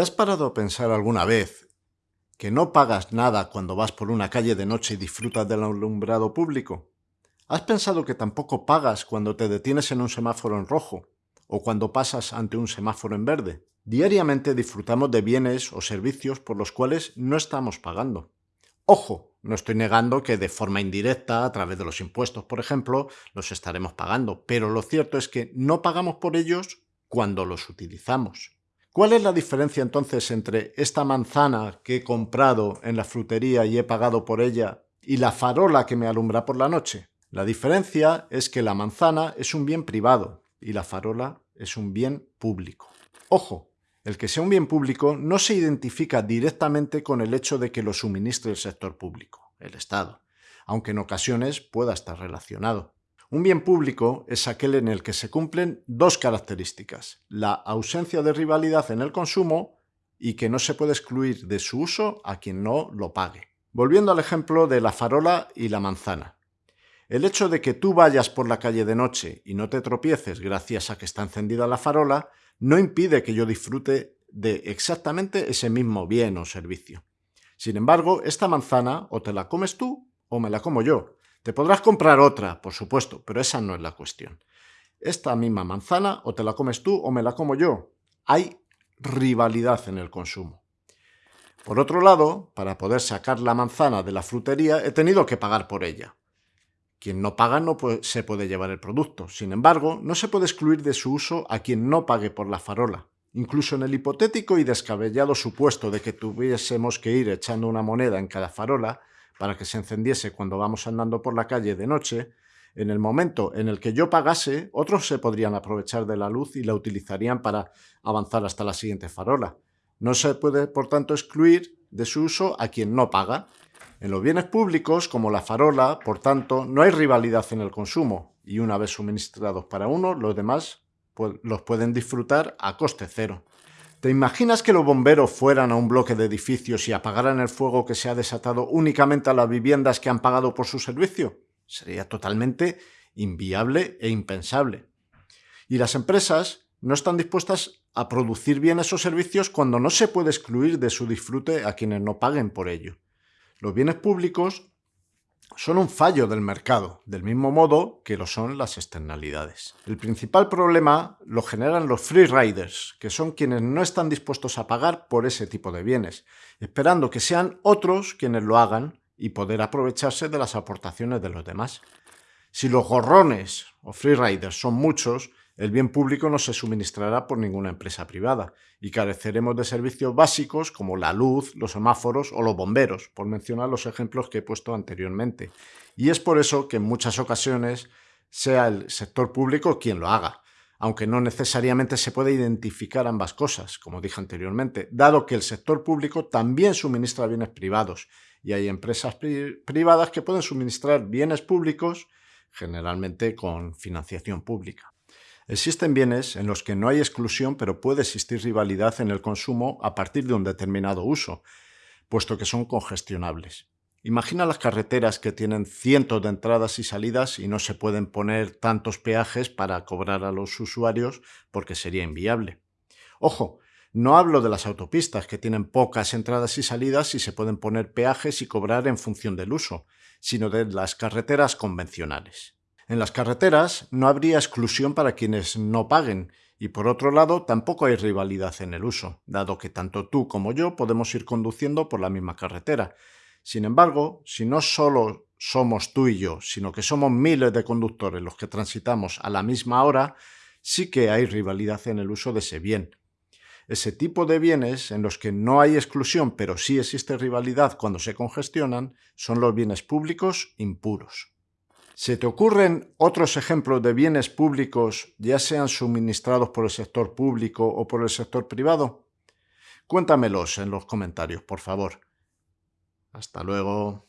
¿Te has parado a pensar alguna vez que no pagas nada cuando vas por una calle de noche y disfrutas del alumbrado público? ¿Has pensado que tampoco pagas cuando te detienes en un semáforo en rojo o cuando pasas ante un semáforo en verde? Diariamente disfrutamos de bienes o servicios por los cuales no estamos pagando. Ojo, no estoy negando que de forma indirecta, a través de los impuestos, por ejemplo, los estaremos pagando, pero lo cierto es que no pagamos por ellos cuando los utilizamos. ¿Cuál es la diferencia entonces entre esta manzana que he comprado en la frutería y he pagado por ella y la farola que me alumbra por la noche? La diferencia es que la manzana es un bien privado y la farola es un bien público. Ojo, el que sea un bien público no se identifica directamente con el hecho de que lo suministre el sector público, el Estado, aunque en ocasiones pueda estar relacionado. Un bien público es aquel en el que se cumplen dos características, la ausencia de rivalidad en el consumo y que no se puede excluir de su uso a quien no lo pague. Volviendo al ejemplo de la farola y la manzana. El hecho de que tú vayas por la calle de noche y no te tropieces gracias a que está encendida la farola no impide que yo disfrute de exactamente ese mismo bien o servicio. Sin embargo, esta manzana o te la comes tú o me la como yo, te podrás comprar otra, por supuesto, pero esa no es la cuestión. Esta misma manzana o te la comes tú o me la como yo. Hay rivalidad en el consumo. Por otro lado, para poder sacar la manzana de la frutería he tenido que pagar por ella. Quien no paga no se puede llevar el producto. Sin embargo, no se puede excluir de su uso a quien no pague por la farola. Incluso en el hipotético y descabellado supuesto de que tuviésemos que ir echando una moneda en cada farola, para que se encendiese cuando vamos andando por la calle de noche, en el momento en el que yo pagase, otros se podrían aprovechar de la luz y la utilizarían para avanzar hasta la siguiente farola. No se puede, por tanto, excluir de su uso a quien no paga. En los bienes públicos, como la farola, por tanto, no hay rivalidad en el consumo, y una vez suministrados para uno, los demás los pueden disfrutar a coste cero. ¿Te imaginas que los bomberos fueran a un bloque de edificios y apagaran el fuego que se ha desatado únicamente a las viviendas que han pagado por su servicio? Sería totalmente inviable e impensable. Y las empresas no están dispuestas a producir bienes o servicios cuando no se puede excluir de su disfrute a quienes no paguen por ello. Los bienes públicos son un fallo del mercado, del mismo modo que lo son las externalidades. El principal problema lo generan los free riders, que son quienes no están dispuestos a pagar por ese tipo de bienes, esperando que sean otros quienes lo hagan y poder aprovecharse de las aportaciones de los demás. Si los gorrones o free riders son muchos, el bien público no se suministrará por ninguna empresa privada y careceremos de servicios básicos como la luz, los semáforos o los bomberos, por mencionar los ejemplos que he puesto anteriormente. Y es por eso que en muchas ocasiones sea el sector público quien lo haga, aunque no necesariamente se puede identificar ambas cosas, como dije anteriormente, dado que el sector público también suministra bienes privados y hay empresas privadas que pueden suministrar bienes públicos generalmente con financiación pública. Existen bienes en los que no hay exclusión pero puede existir rivalidad en el consumo a partir de un determinado uso, puesto que son congestionables. Imagina las carreteras que tienen cientos de entradas y salidas y no se pueden poner tantos peajes para cobrar a los usuarios porque sería inviable. Ojo, no hablo de las autopistas que tienen pocas entradas y salidas y se pueden poner peajes y cobrar en función del uso, sino de las carreteras convencionales. En las carreteras no habría exclusión para quienes no paguen y por otro lado tampoco hay rivalidad en el uso, dado que tanto tú como yo podemos ir conduciendo por la misma carretera. Sin embargo, si no solo somos tú y yo, sino que somos miles de conductores los que transitamos a la misma hora, sí que hay rivalidad en el uso de ese bien. Ese tipo de bienes en los que no hay exclusión pero sí existe rivalidad cuando se congestionan son los bienes públicos impuros. ¿Se te ocurren otros ejemplos de bienes públicos, ya sean suministrados por el sector público o por el sector privado? Cuéntamelos en los comentarios, por favor. Hasta luego.